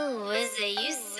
Who is it you?